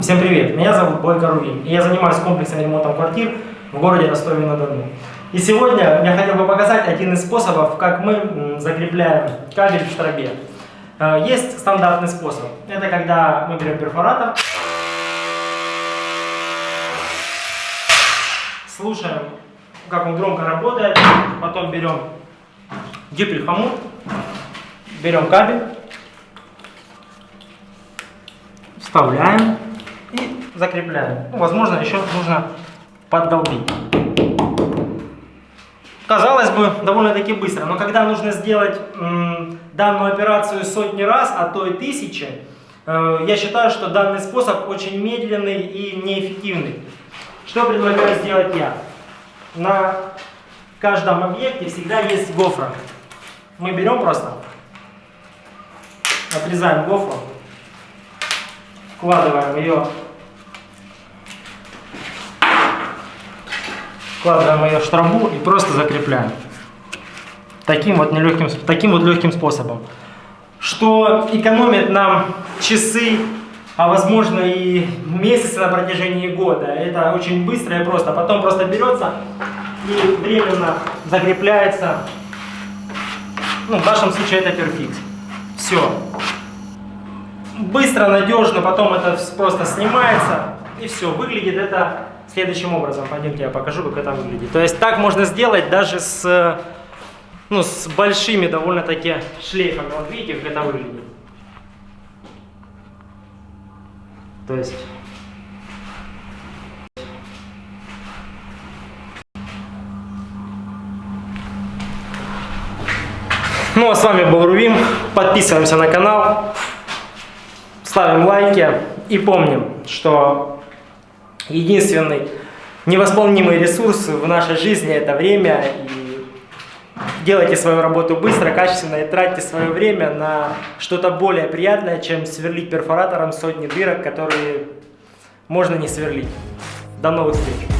Всем привет, меня зовут Бойко Рувин, и я занимаюсь комплексным ремонтом квартир в городе Ростове-на-Дону. И сегодня я хотел бы показать один из способов, как мы закрепляем кабель в штробе. Э, есть стандартный способ. Это когда мы берем перфоратор, слушаем, как он громко работает, потом берем гиприхомут, берем кабель, вставляем и закрепляем. Ну, возможно, еще нужно поддолбить. Казалось бы, довольно-таки быстро, но когда нужно сделать данную операцию сотни раз, а то и тысячи, э, я считаю, что данный способ очень медленный и неэффективный. Что предлагаю сделать я? На каждом объекте всегда есть гофра. Мы берем просто, отрезаем гофру, вкладываем ее, вкладываем ее в штробу и просто закрепляем. Таким вот, нелегким, таким вот легким способом. Что экономит нам часы, а возможно и месяцы на протяжении года. Это очень быстро и просто. Потом просто берется и временно закрепляется. Ну, в нашем случае это перфикс. Все быстро, надежно, потом это просто снимается и все. Выглядит это следующим образом. Пойдемте я покажу, как это выглядит. То есть так можно сделать даже с, ну, с большими довольно-таки шлейфами. Вот видите, как это выглядит. То есть... Ну а с вами был Рувим. Подписываемся на канал ставим лайки и помним, что единственный невосполнимый ресурс в нашей жизни это время. И делайте свою работу быстро, качественно и тратьте свое время на что-то более приятное, чем сверлить перфоратором сотни дырок, которые можно не сверлить. До новых встреч!